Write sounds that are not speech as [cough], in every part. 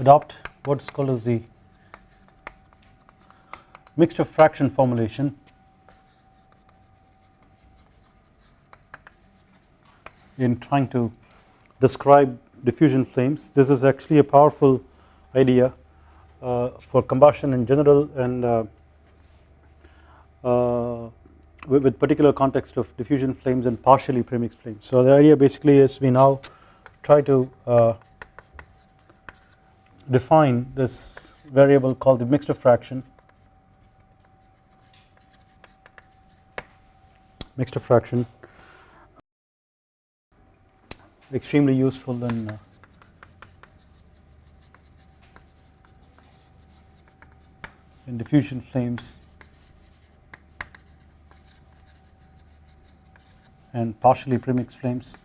adopt what is called as the mixture fraction formulation in trying to describe diffusion flames. This is actually a powerful idea uh, for combustion in general and uh, uh, with, with, particular context of diffusion flames and partially premixed flames. So the idea basically is we now try to uh, define this variable called the mixture fraction mixture fraction extremely useful in uh, in diffusion flames and partially premixed flames.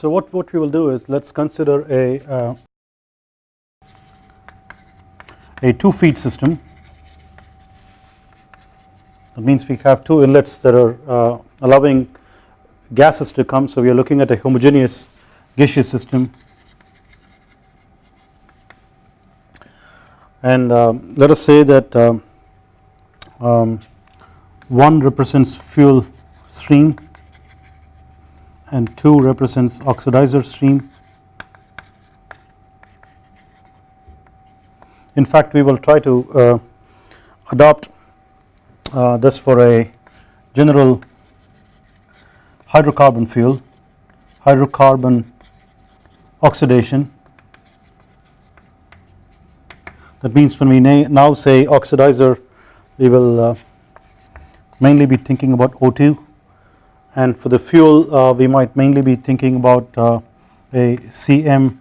So what, what we will do is let us consider a uh, a two feed system. That means we have two inlets that are uh, allowing gases to come. So we are looking at a homogeneous gaseous system. And um, let us say that um, um, 1 represents fuel stream and 2 represents oxidizer stream. In fact we will try to uh, adopt uh, this for a general hydrocarbon fuel hydrocarbon oxidation. That means when we now say oxidizer we will uh, mainly be thinking about O2 and for the fuel uh, we might mainly be thinking about uh, a CmHn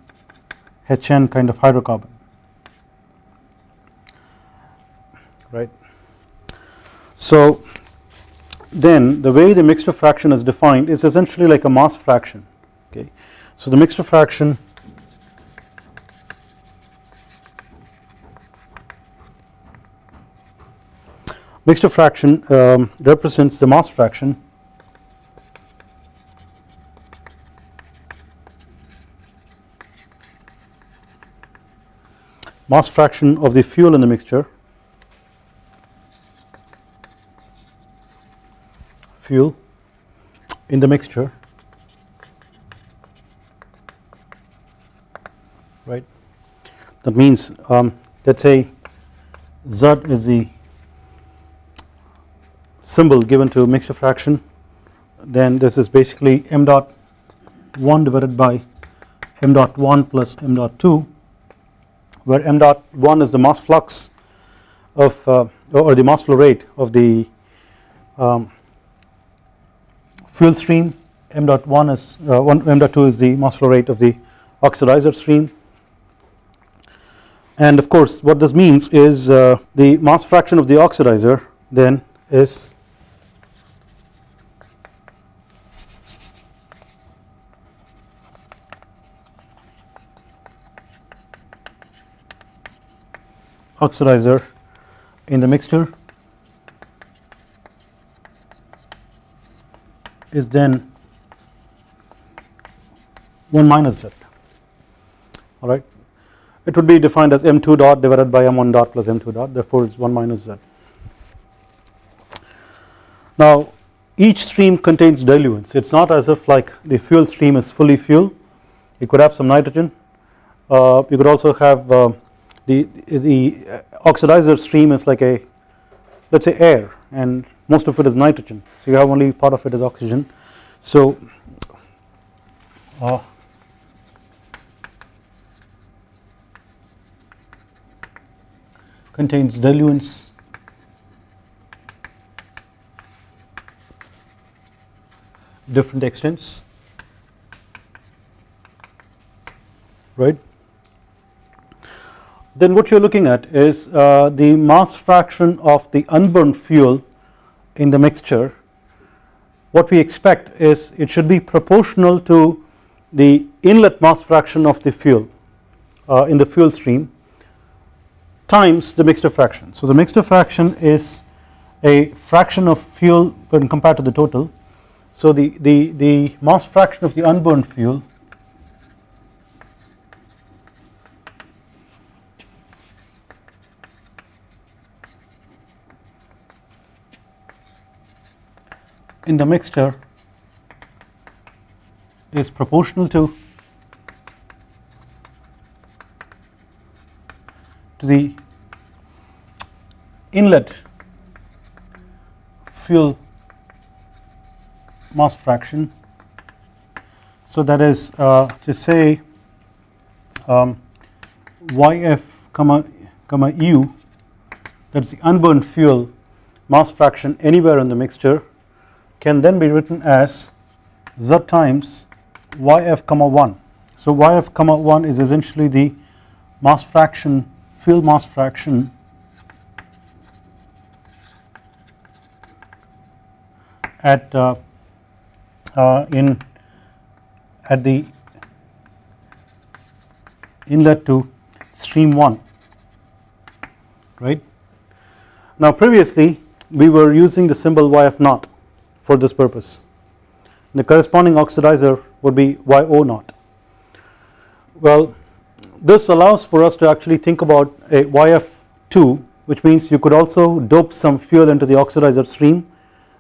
kind of hydrocarbon right. So then the way the mixture fraction is defined is essentially like a mass fraction okay. So the mixture fraction mixture fraction um, represents the mass fraction mass fraction of the fuel in the mixture. Fuel in the mixture. Right. That means um, let us say Z is the symbol given to mixture fraction. Then this is basically m dot 1 divided by m dot 1 plus m dot 2 where m dot 1 is the mass flux of uh, or the mass flow rate of the um, fuel stream. M dot 1 is uh, 1 m dot 2 is the mass flow rate of the oxidizer stream. And of course what this means is uh, the mass fraction of the oxidizer then is oxidizer in the mixture is then 1 minus z. Alright it would be defined as m2 dot divided by m1 dot plus m2 dot therefore it is 1 minus z. Now each stream contains diluents. It is not as if like the fuel stream is fully fuel. You could have some nitrogen. Uh, you could also have uh, the, the oxidizer stream is like a let us say air and most of it is nitrogen. So you have only part of it is oxygen. So uh, contains diluents. Different extents. Right then what you are looking at is uh, the mass fraction of the unburned fuel in the mixture what we expect is it should be proportional to the inlet mass fraction of the fuel uh, in the fuel stream times the mixture fraction. So the mixture fraction is a fraction of fuel when compared to the total. So the, the, the mass fraction of the unburned fuel in the mixture is proportional to to the inlet fuel mass fraction. So that is uh, to say um, YF comma comma U that is the unburned fuel mass fraction anywhere in the mixture can then be written as Z times YF comma 1. So YF comma 1 is essentially the mass fraction field mass fraction at uh, uh, in at the inlet to stream 1 right. Now previously we were using the symbol YF naught for this purpose. The corresponding oxidizer would be YO naught. Well this allows for us to actually think about a YF2 which means you could also dope some fuel into the oxidizer stream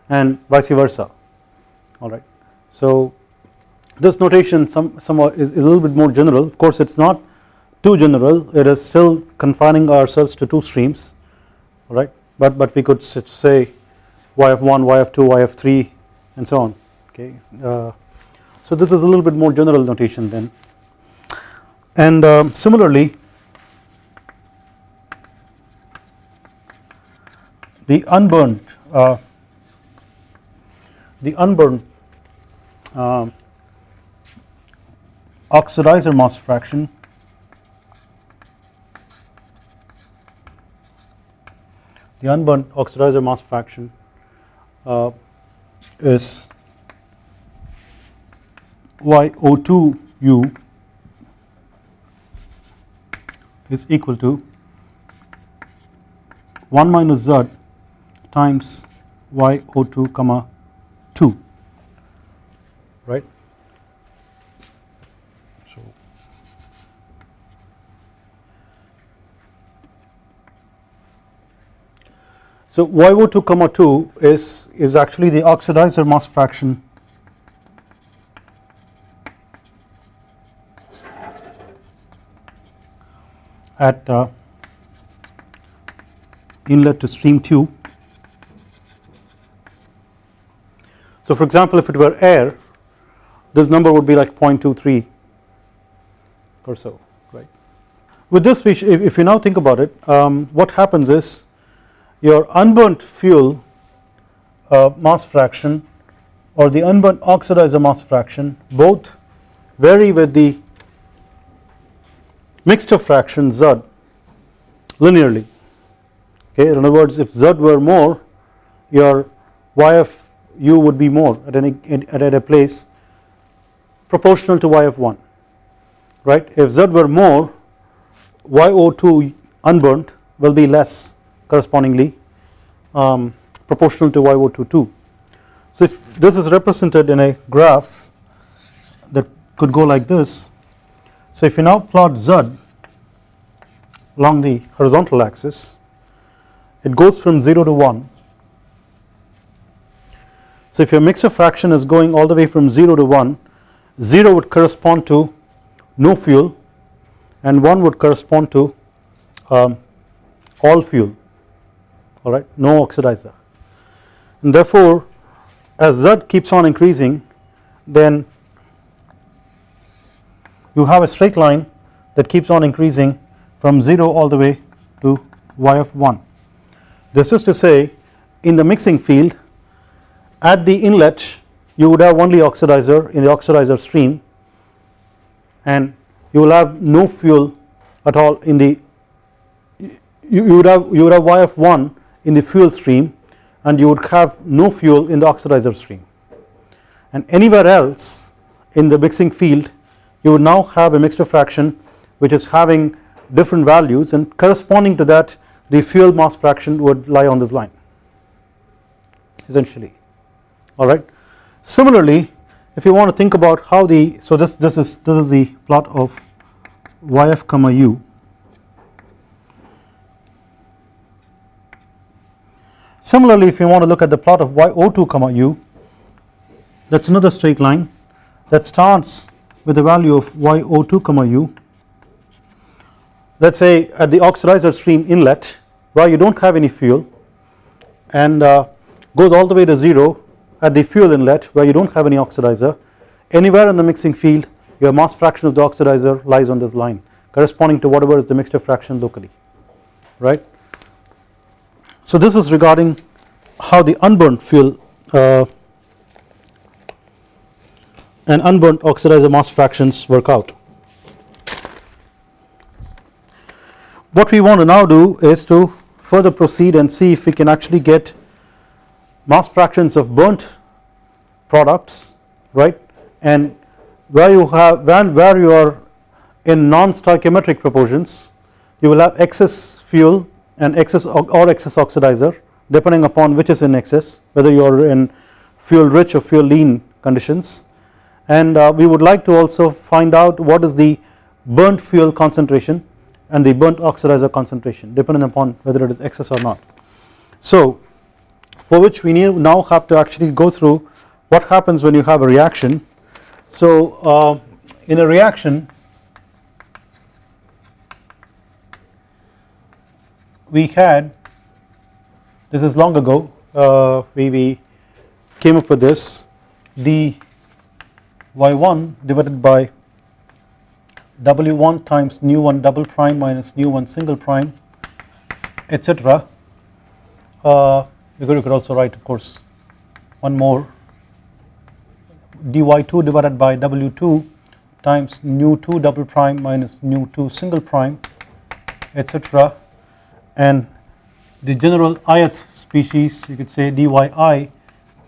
and vice versa. Alright. So this notation some, somewhat is, is, a little bit more general. Of course it is not too general. It is still confining ourselves to two streams. Right. But, but we could say YF1, YF2, YF3 and so on okay. Uh, so this is a little bit more general notation then and um, similarly the unburned uh, the unburned uh, oxidizer mass fraction the unburned oxidizer mass fraction uh, is YO2U is equal to 1 minus Z times YO2 comma 2 right. So so YO2 comma 2 is is actually the oxidizer mass fraction at uh, inlet to stream tube. So for example if it were air this number would be like 0.23 or so right. With this if, if you now think about it um, what happens is your unburnt fuel uh, mass fraction or the unburnt oxidizer mass fraction both vary with the mixture fraction Z linearly. Okay in other words if Z were more your YF U would be more at any at a place proportional to YF1 right? If Z were more YO2 unburnt will be less correspondingly um, proportional to YO22 so if this is represented in a graph that could go like this so if you now plot Z along the horizontal axis it goes from 0 to 1 so if your mixture fraction is going all the way from 0 to 1 0 would correspond to no fuel and 1 would correspond to um, all fuel alright no oxidizer and therefore as Z keeps on increasing then you have a straight line that keeps on increasing from 0 all the way to y of 1. This is to say in the mixing field at the inlet you would have only oxidizer in the oxidizer stream and you will have no fuel at all in the you, you would have you would have y of 1 in the fuel stream and you would have no fuel in the oxidizer stream. And anywhere else in the mixing field you would now have a mixture fraction which is having different values and corresponding to that the fuel mass fraction would lie on this line essentially. Alright. Similarly if you want to think about how the so this this is this is the plot of yf comma u Similarly if you want to look at the plot of yo2 comma u that is another straight line that starts with the value of yo2 comma u let us say at the oxidizer stream inlet where you do not have any fuel and uh, goes all the way to 0 at the fuel inlet where you do not have any oxidizer anywhere in the mixing field your mass fraction of the oxidizer lies on this line corresponding to whatever is the mixture fraction locally right. So this is regarding how the unburnt fuel uh, and unburnt oxidizer mass fractions work out. What we want to now do is to further proceed and see if we can actually get mass fractions of burnt products right and where you have where, where you are in non-stoichiometric proportions you will have excess fuel and excess or excess oxidizer depending upon which is in excess whether you are in fuel rich or fuel lean conditions and uh, we would like to also find out what is the burnt fuel concentration and the burnt oxidizer concentration depending upon whether it is excess or not. So for which we now have to actually go through what happens when you have a reaction. So uh, in a reaction we had this is long ago uh, we, we came up with this dy1 divided by w1 times nu 1 double prime minus nu 1 single prime etc. Uh, you could also write of course one more dy2 divided by w2 times nu 2 double prime minus nu 2 single prime etc. and the general ith species you could say dyi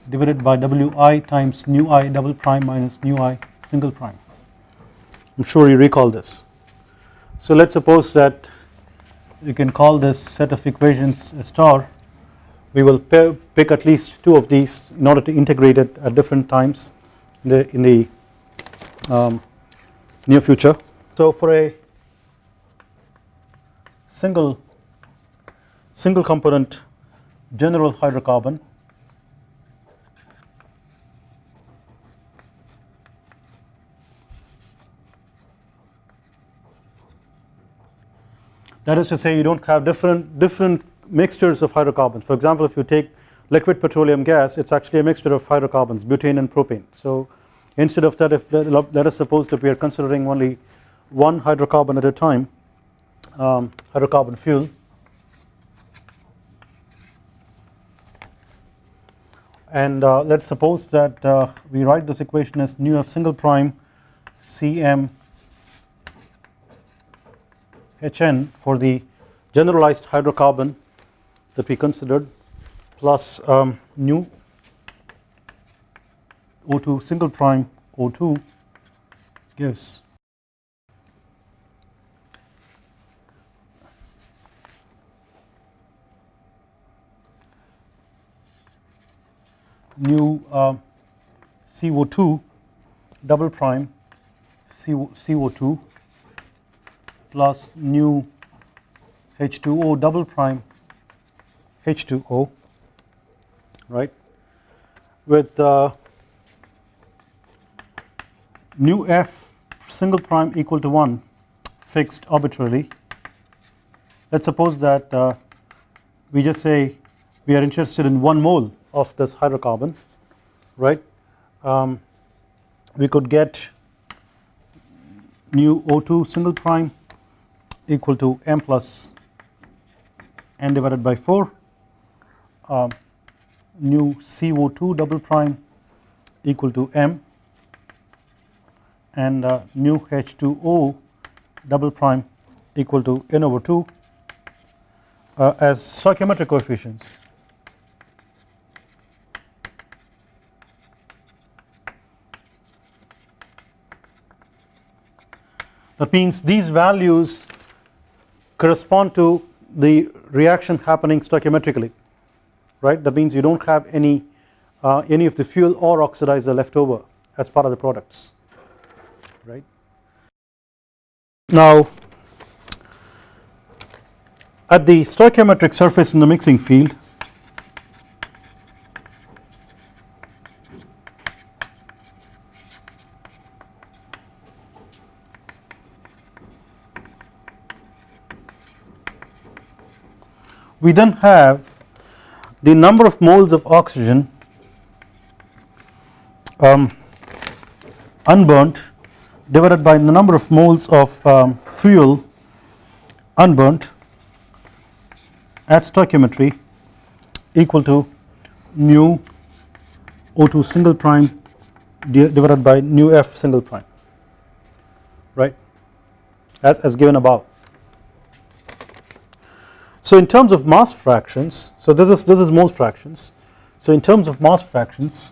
divided by wi times nu i double prime minus nu i single prime I am sure you recall this. So let us suppose that you can call this set of equations a star we will pick at least two of these in order to integrate it at different times in the, in the um, near future. So for a single single component general hydrocarbon. That is to say you do not have different different mixtures of hydrocarbons. For example if you take liquid petroleum gas it is actually a mixture of hydrocarbons butane and propane. So instead of that if let us suppose that we are considering only one hydrocarbon at a time um, hydrocarbon fuel and uh, let us suppose that uh, we write this equation as nu f single prime Cm Hn for the generalized hydrocarbon that we considered plus um, nu O2 single prime O2 gives nu uh, CO2 double prime CO2 plus nu H2O double prime H2O right? With uh, F single prime equal to 1 fixed arbitrarily. Let us suppose that uh, we just say we are interested in 1 mole of this hydrocarbon right? Um, we could get nu O2 single prime equal to m plus n divided by 4 uh, nu CO2 double prime equal to m. And uh, nu H2O double prime equal to n over 2 uh, as stoichiometric coefficients That means these values correspond to the reaction happening stoichiometrically right that means you do not have any uh, any of the fuel or oxidizer left over as part of the products right. Now at the stoichiometric surface in the mixing field we then have the number of moles of oxygen um, unburnt divided by the number of moles of um, fuel unburnt at stoichiometry equal to nu O2 single prime divided by nu F single prime right as, as given above. So in terms of mass fractions so this is this is mole fractions. So in terms of mass fractions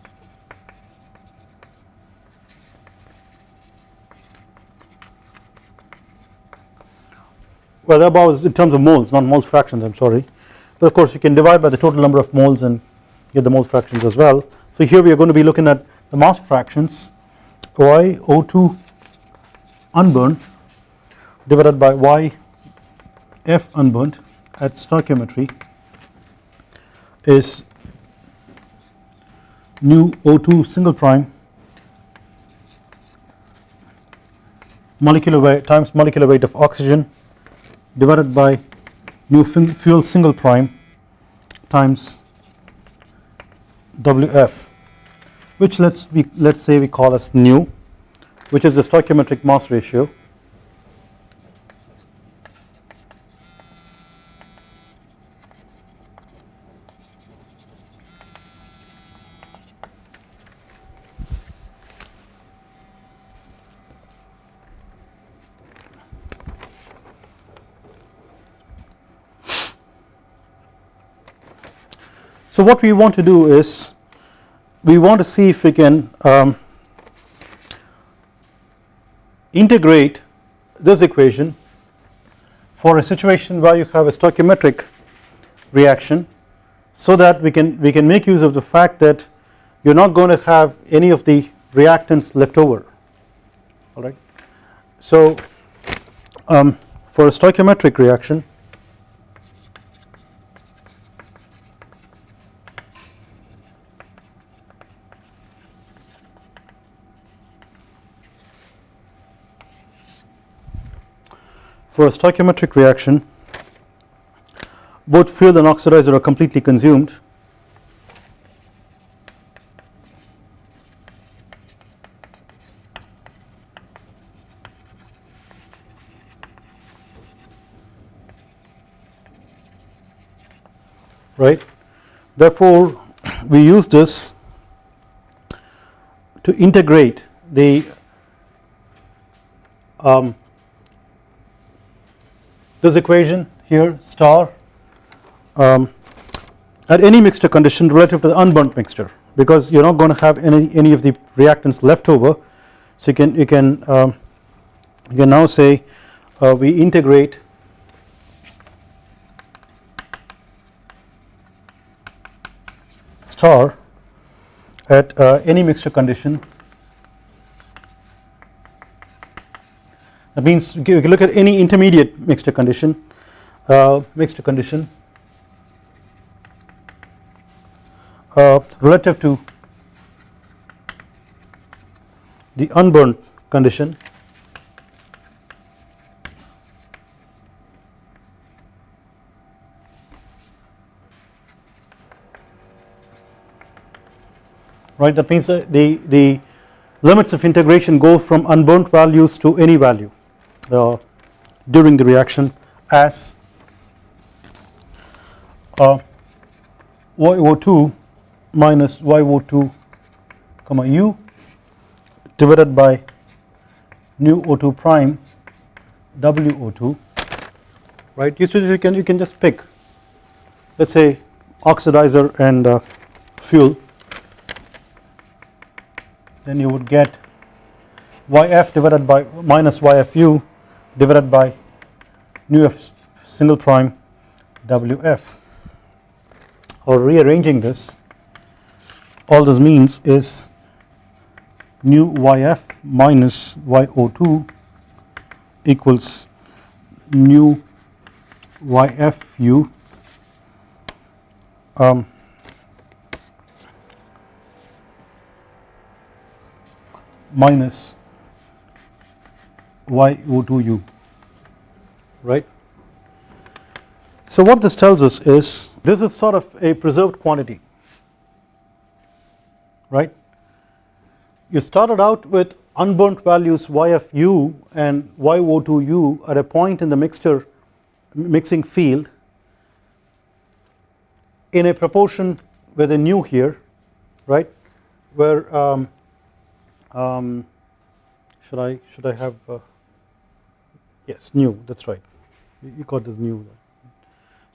well is in terms of moles not moles fractions I am sorry. But of course you can divide by the total number of moles and get the mole fractions as well. So here we are going to be looking at the mass fractions y O2 unburnt divided by y F unburnt at stoichiometry is nu O2 single prime molecular weight times molecular weight of oxygen divided by nu fuel single prime times Wf which let's we let's say we call as nu which is the stoichiometric mass ratio So what we want to do is we want to see if we can um, integrate this equation for a situation where you have a stoichiometric reaction so that we can we can make use of the fact that you are not going to have any of the reactants left over alright. So um, for a stoichiometric reaction for a stoichiometric reaction both fuel and oxidizer are completely consumed. Right? Therefore we use this to integrate the um, this equation here star um, at any mixture condition relative to the unburnt mixture because you are not going to have any any of the reactants left over. So you can you can um, you can now say uh, we integrate star at uh, any mixture condition that means you can look at any intermediate mixture condition uh, mixture condition uh, relative to the unburnt condition. Right that means the the limits of integration go from unburnt values to any value uh, during the reaction as uh, YO2 minus YO2 comma U divided by nu O2 prime WO2 right? You can you can just pick let us say oxidizer and uh, fuel. Then you would get YF divided by minus YFU divided by nu f single prime WF or rearranging this all this means is nu yf minus yo2 equals nu yfu um, minus yo2u right. So what this tells us is this is sort of a preserved quantity right. You started out with unburnt values yfu and yo2u at a point in the mixture mixing field in a proportion with a nu here right where um, um, should I should I have uh, yes nu that's right. You got this nu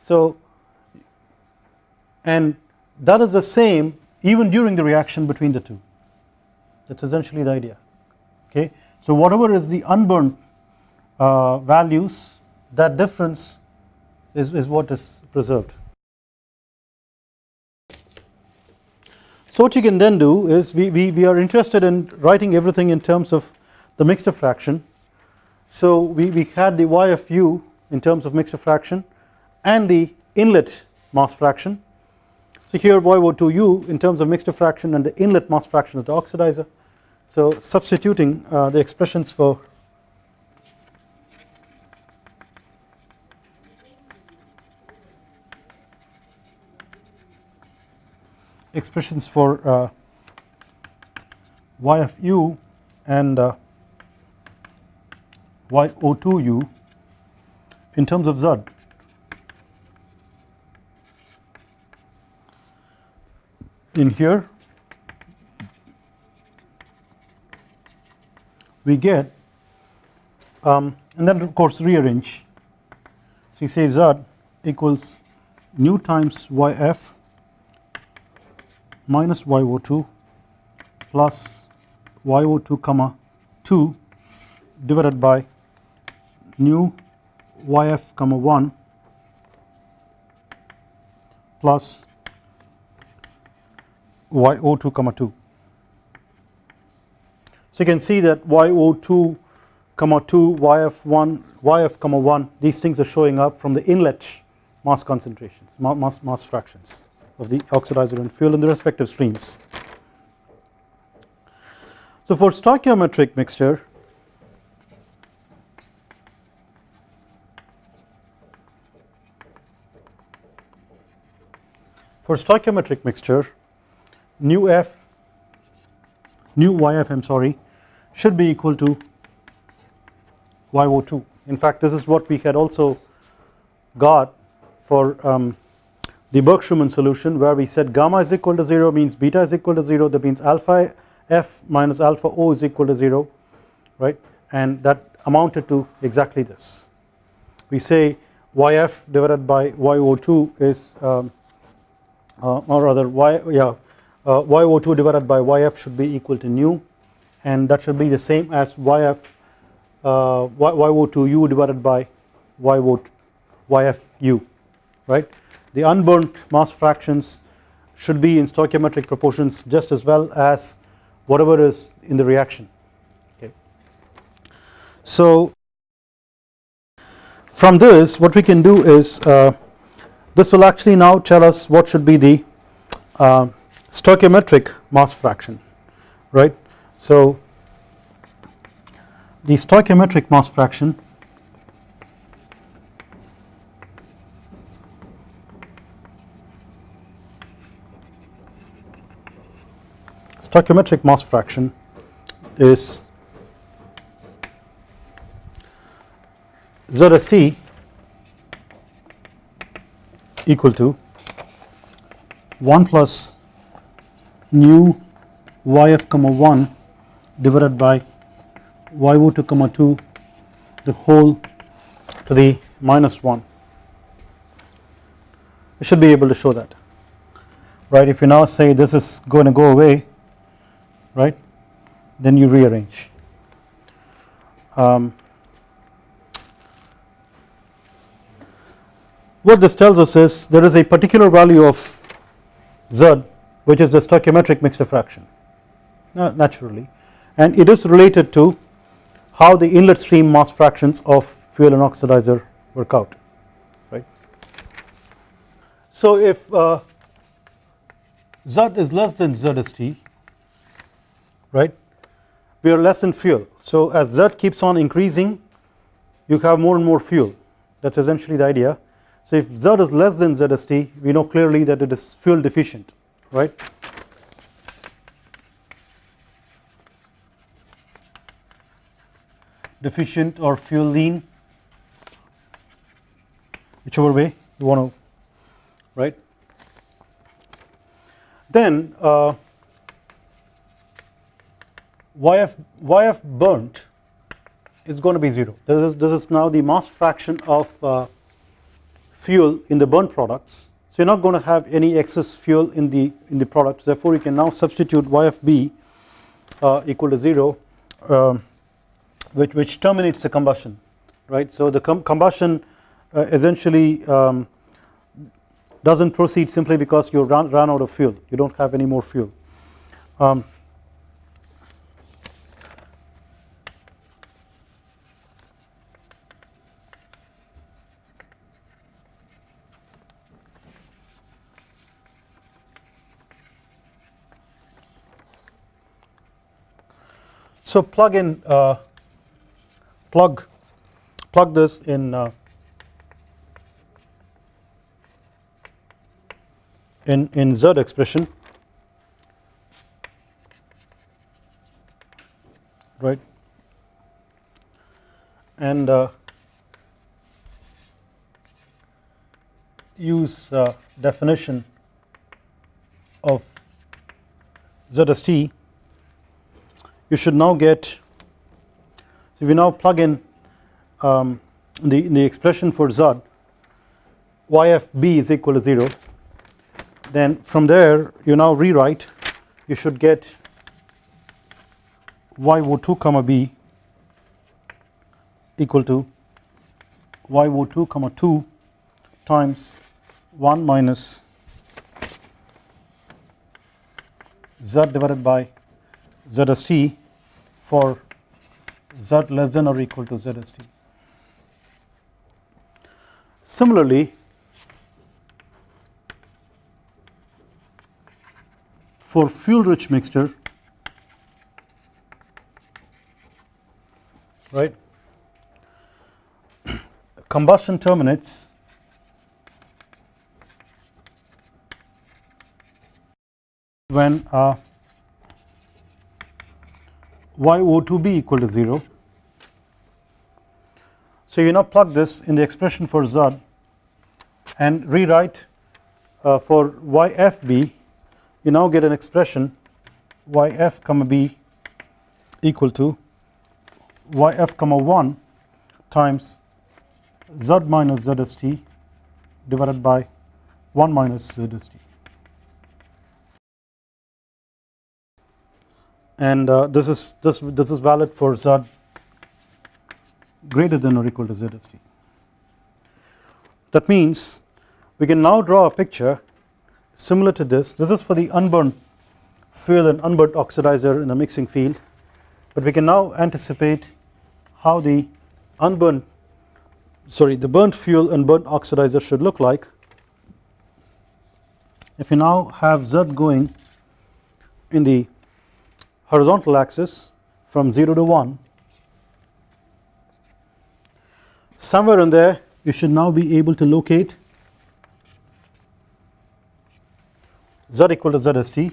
so and that is the same even during the reaction between the two. That is essentially the idea okay? So whatever is the unburnt uh, values that difference is, is what is preserved. So what you can then do is we, we, we are interested in writing everything in terms of the mixture fraction. So we, we had the y of u in terms of mixed fraction and the inlet mass fraction. So here yo2u in terms of mixed fraction and the inlet mass fraction of the oxidizer. So substituting uh, the expressions for expressions for uh, y of u and uh, yo2u in terms of z. In here we get um, and then of course rearrange. So you say z equals nu times yf minus yo2 plus yo2 comma 2 divided by nu yf comma 1 plus yo2 comma 2 so you can see that yo2 comma 2 yf1 yf comma 1 these things are showing up from the inlet mass concentrations mass mass fractions of the oxidizer and fuel in the respective streams. So for stoichiometric mixture for stoichiometric mixture nu f nu yf I am sorry should be equal to yo2 in fact this is what we had also got for um, the Burke-Schumann solution where we said gamma is equal to 0 means beta is equal to 0 that means alpha f minus alpha o is equal to 0 right? And that amounted to exactly this. We say yf divided by yo2 is um, or rather y yeah uh, yo2 divided by yf should be equal to nu and that should be the same as yf uh, yo2u divided by yfu right the unburnt mass fractions should be in stoichiometric proportions just as well as whatever is in the reaction okay. So from this what we can do is uh, this will actually now tell us what should be the uh, stoichiometric mass fraction right. So the stoichiometric mass fraction stoichiometric mass fraction is ZST equal to 1 plus nu yf comma 1 divided by yo2 comma 2 the whole to the minus 1 I should be able to show that right? If you now say this is going to go away right then you rearrange. Um, what this tells us is there is a particular value of z which is the stoichiometric mixture fraction naturally. And it is related to how the inlet stream mass fractions of fuel and oxidizer work out right. So if uh, Z is less than ZST right we are less in fuel. So as Z keeps on increasing you have more and more fuel. That is essentially the idea so if Z is less than ZST we know clearly that it is fuel deficient right? Deficient or fuel lean whichever way you want to right? Then uh, YF, YF burnt is going to be 0 this is, this is now the mass fraction of uh, fuel in the burn products. So you are not going to have any excess fuel in the in the products. Therefore you can now substitute YFB uh, equal to 0 um, which, which terminates the combustion right? So the com combustion uh, essentially um, does not proceed simply because you run, run out of fuel. You do not have any more fuel. Um, So plug in uh, plug plug this in uh, in in z expression. Right. And uh, use uh, definition of ZST you should now get so you now plug in um, the, the expression for Z YFB is equal to 0 then from there you now rewrite you should get YO2 comma B equal to YO2 comma 2 times 1 minus Z divided by ZST for Z less than or equal to ZST. Similarly, for fuel rich mixture right [coughs] combustion terminates when uh, YO2B equal to 0. So you now plug this in the expression for Z and rewrite uh, for YFB you now get an expression YF comma B equal to YF comma 1 times Z minus ZST divided by 1 minus ZST. And uh, this is this this is valid for z greater than or equal to ZST. That means we can now draw a picture similar to this. This is for the unburnt fuel and unburnt oxidizer in the mixing field. But we can now anticipate how the unburnt sorry the burnt fuel and burnt oxidizer should look like. If you now have Z going in the horizontal axis from 0 to 1 somewhere in there you should now be able to locate z equal to zst.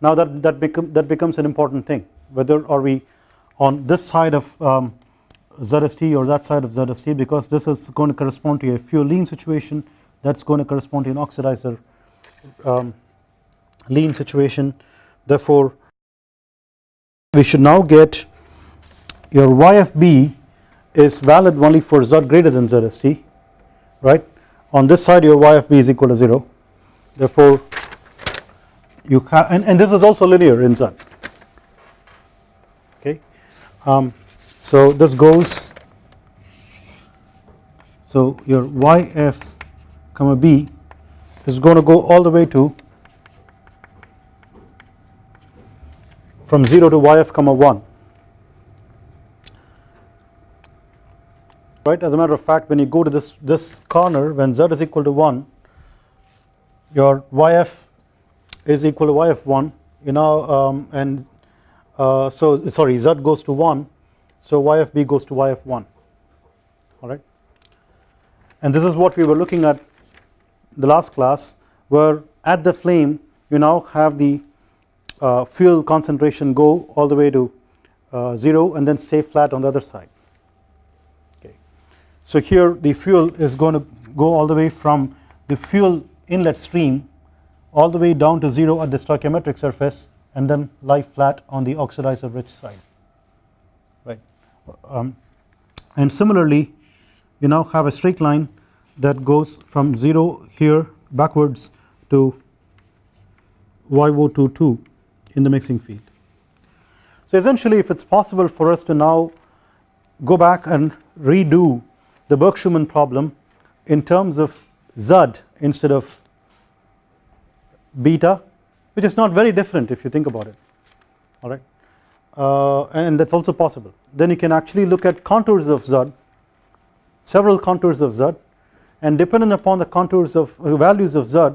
Now that that become that becomes an important thing. Whether are we on this side of um, ZST or that side of ZST because this is going to correspond to a fuel lean situation that's going to correspond to an oxidizer um, lean situation. Therefore we should now get your YFB is valid only for Z greater than ZST right? On this side your YFB is equal to 0 therefore you have and, and this is also linear in Z. Okay? Um, so this goes so your YF comma B is going to go all the way to from 0 to yf comma 1 right as a matter of fact when you go to this this corner when z is equal to 1 your yf is equal to yf1 you know um, and uh, so sorry z goes to 1 so yfb goes to yf1 alright and this is what we were looking at the last class where at the flame you now have the uh, fuel concentration go all the way to uh, 0 and then stay flat on the other side. Okay. So here the fuel is going to go all the way from the fuel inlet stream all the way down to 0 at the stoichiometric surface and then lie flat on the oxidizer rich side. Right. Um, and similarly you now have a straight line that goes from 0 here backwards to YO22 in the mixing field. So essentially if it is possible for us to now go back and redo the Burke-Schumann problem in terms of Z instead of beta which is not very different if you think about it. Alright uh, and that is also possible. Then you can actually look at contours of Z several contours of Z and dependent upon the contours of values of Z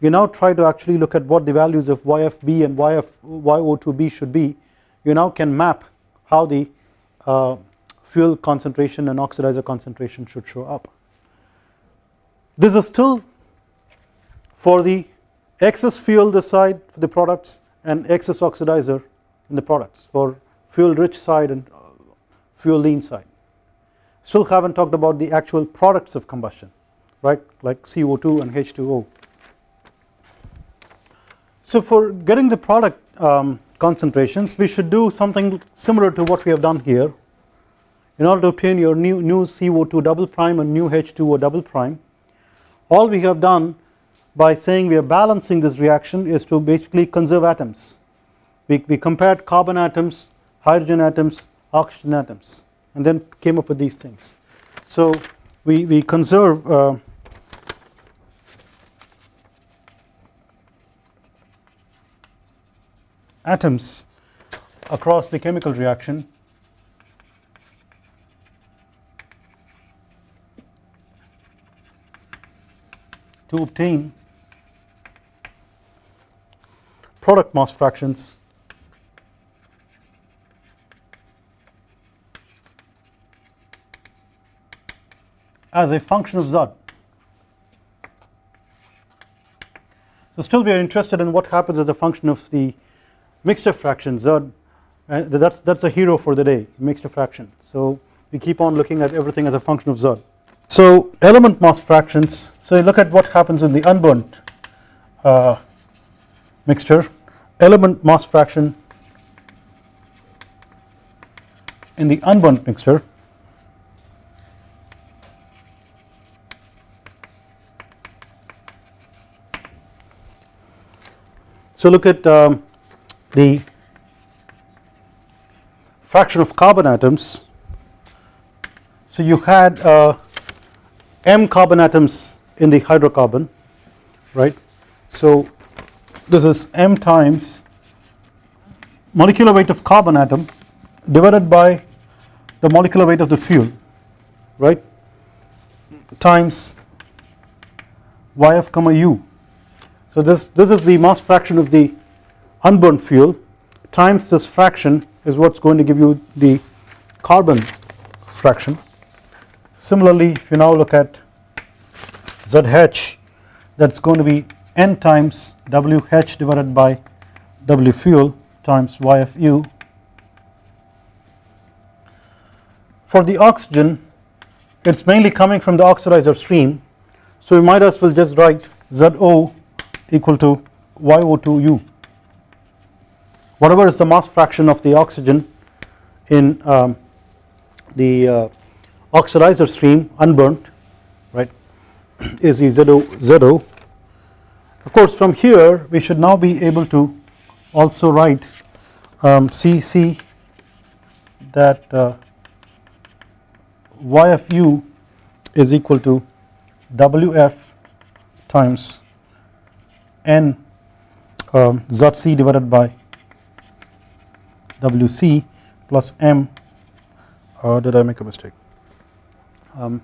you now try to actually look at what the values of YFB and YF, YO2B should be you now can map how the uh, fuel concentration and oxidizer concentration should show up. This is still for the excess fuel this side for the products and excess oxidizer in the products for fuel rich side and uh, fuel lean side. Still haven't talked about the actual products of combustion right like CO2 and H2O. So for getting the product um, concentrations we should do something similar to what we have done here. In order to obtain your nu, nu CO2 double prime and nu H2O double prime all we have done by saying we are balancing this reaction is to basically conserve atoms. We, we compared carbon atoms hydrogen atoms oxygen atoms and then came up with these things. So we, we conserve uh, atoms across the chemical reaction to obtain product mass fractions as a function of Z. So still we are interested in what happens as a function of the mixture fraction Z and that's that's a hero for the day mixture fraction so we keep on looking at everything as a function of Z. So element mass fractions so you look at what happens in the unburnt uh, mixture element mass fraction in the unburnt mixture So look at um, the fraction of carbon atoms. So you had uh, m carbon atoms in the hydrocarbon right? So this is m times molecular weight of carbon atom divided by the molecular weight of the fuel right? Times yf comma u. So this this is the mass fraction of the unburnt fuel times this fraction is what is going to give you the carbon fraction. Similarly if you now look at ZH that is going to be N times WH divided by W fuel times YFU. For the oxygen it is mainly coming from the oxidizer stream so we might as well just write ZO equal to YO2U whatever is the mass fraction of the oxygen in um, the uh, oxidizer stream unburnt right [clears throat] is the ZO, ZO. Of course from here we should now be able to also write um, CC that uh, YFU is equal to WF times n um, ZC divided by WC plus m uh, did I make a mistake um,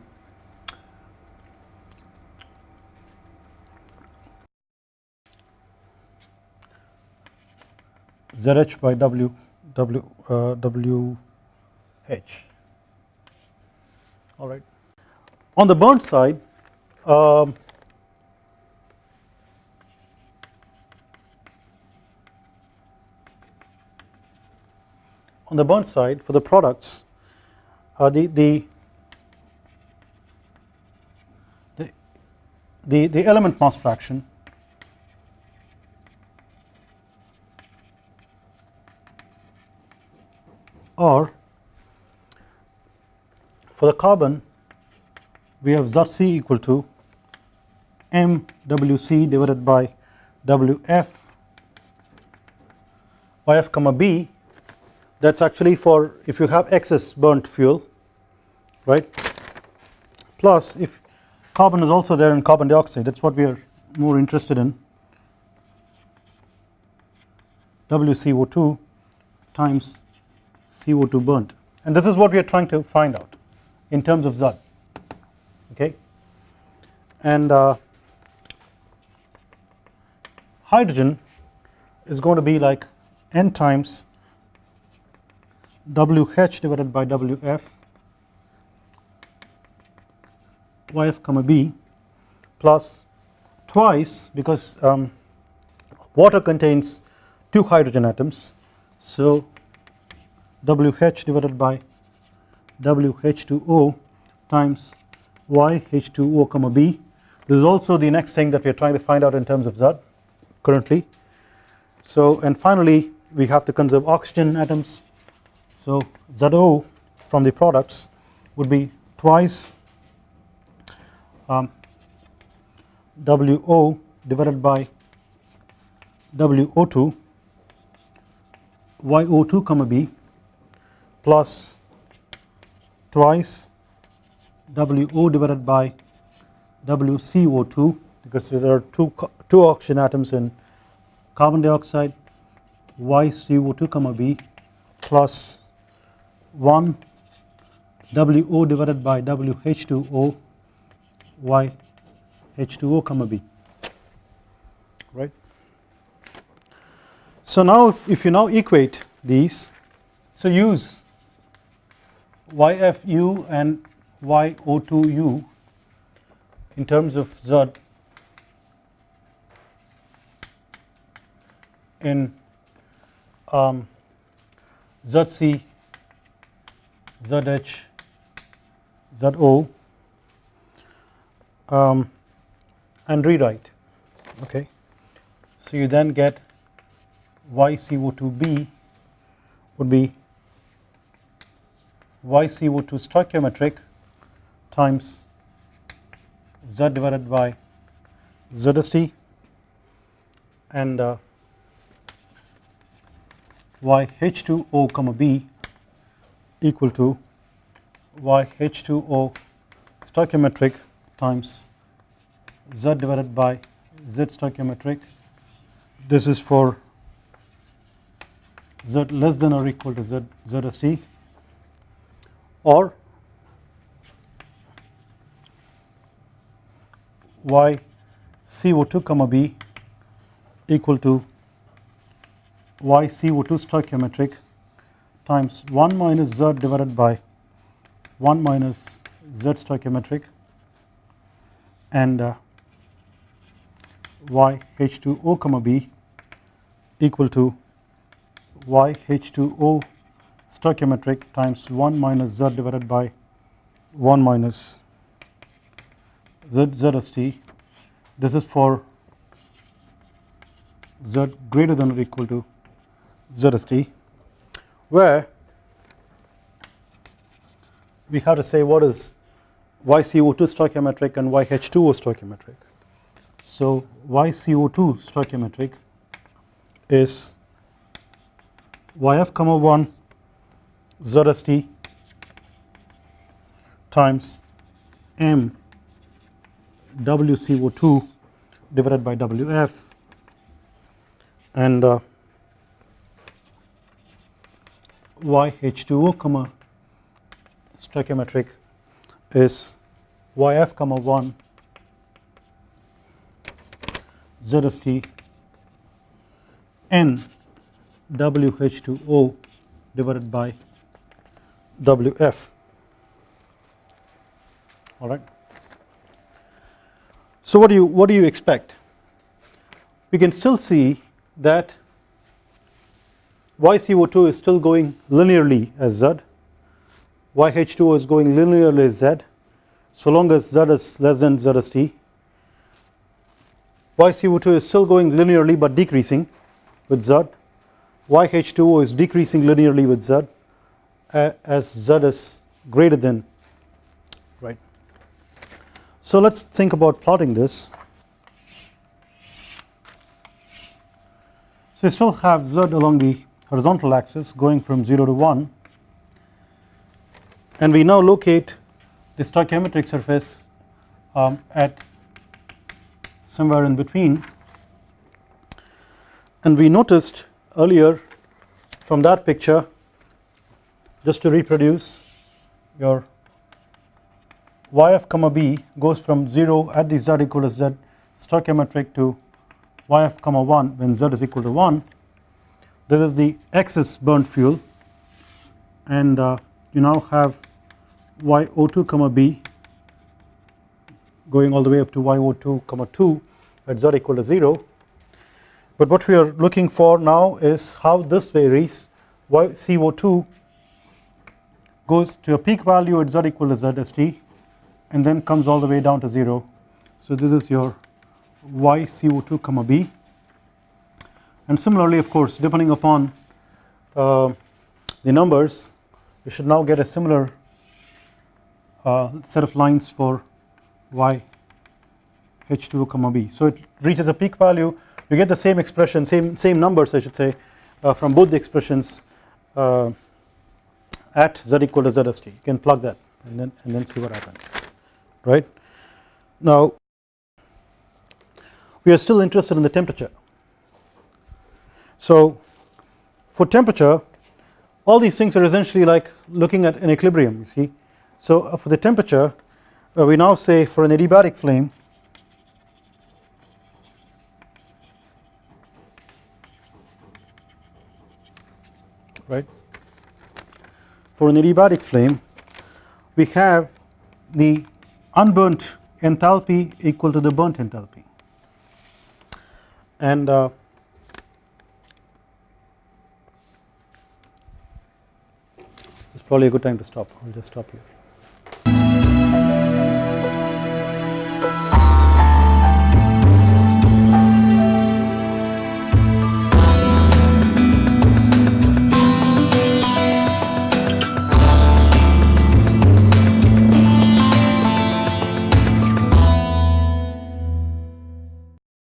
ZH by W W uh, WH all right. On the burnt side um, on the burnt side for the products uh, the, the the the the element mass fraction or for the carbon we have ZC equal to MWC divided by WF YF comma B that is actually for if you have excess burnt fuel right? Plus if carbon is also there in carbon dioxide that is what we are more interested in. WCO2 times CO2 burnt. And this is what we are trying to find out in terms of Z okay? And uh, hydrogen is going to be like n times WH divided by WF YF comma B plus twice because um, water contains two hydrogen atoms so WH divided by WH2O times YH2O comma B. This is also the next thing that we are trying to find out in terms of Z currently. So and finally we have to conserve oxygen atoms. So ZO from the products would be twice um, WO divided by WO2 YO2 comma B plus twice WO divided by WCO2 because there are two, two oxygen atoms in carbon dioxide YCO2 comma B plus 1 WO divided by WH2O YH2O comma B right. So now if, if you now equate these so use YFU and YO2U in terms of Z in um, ZC, ZH, ZO um, and rewrite okay. So you then get YCO2B would be YCO2 stoichiometric times Z divided by ZST and uh, YH2O comma B equal to YH2O stoichiometric times Z divided by Z stoichiometric. This is for Z less than or equal to Z ZST. Or y CO2 comma B equal to y CO2 stoichiometric times 1 minus Z divided by 1 minus Z stoichiometric and uh, y H2O comma B equal to y H2O stoichiometric times 1 minus z divided by 1 minus z zst this is for z greater than or equal to zst where we have to say what is YCO2 stoichiometric and YH2O stoichiometric. So YCO2 stoichiometric is YF comma 1 ZST times M WCO2 divided by WF and uh, YH2O comma stoichiometric is YF comma 1 ZST N WH2O divided by WF alright. So what do you what do you expect? We can still see that YCO2 is still going linearly as Z, YH2O is going linearly as Z so long as Z is less than ZST. YCO2 is still going linearly but decreasing with Z, YH2O is decreasing linearly with Z as Z is greater than right. So let us think about plotting this. So you still have Z along the horizontal axis going from 0 to 1 and we now locate the stoichiometric surface um, at somewhere in between. And we noticed earlier from that picture just to reproduce your yf comma b goes from 0 at the z equal to z stoichiometric to yf comma 1 when z is equal to 1 this is the excess burnt fuel. And uh, you now have yo2 comma b going all the way up to yo2 comma 2 at z equal to 0 but what we are looking for now is how this varies. Y CO2 goes to a peak value at z equal to zst and then comes all the way down to 0 so this is your y CO2 comma b and similarly of course depending upon uh, the numbers you should now get a similar uh, set of lines for y h2 comma b. So it reaches a peak value. You get the same expression same same numbers I should say uh, from both the expressions uh, at z equal to zst. You can plug that and then and then see what happens right? Now we are still interested in the temperature so for temperature all these things are essentially like looking at an equilibrium you see. So uh, for the temperature uh, we now say for an adiabatic flame right? For an adiabatic flame we have the unburnt enthalpy equal to the burnt enthalpy. And uh, probably a good time to stop. I will just stop here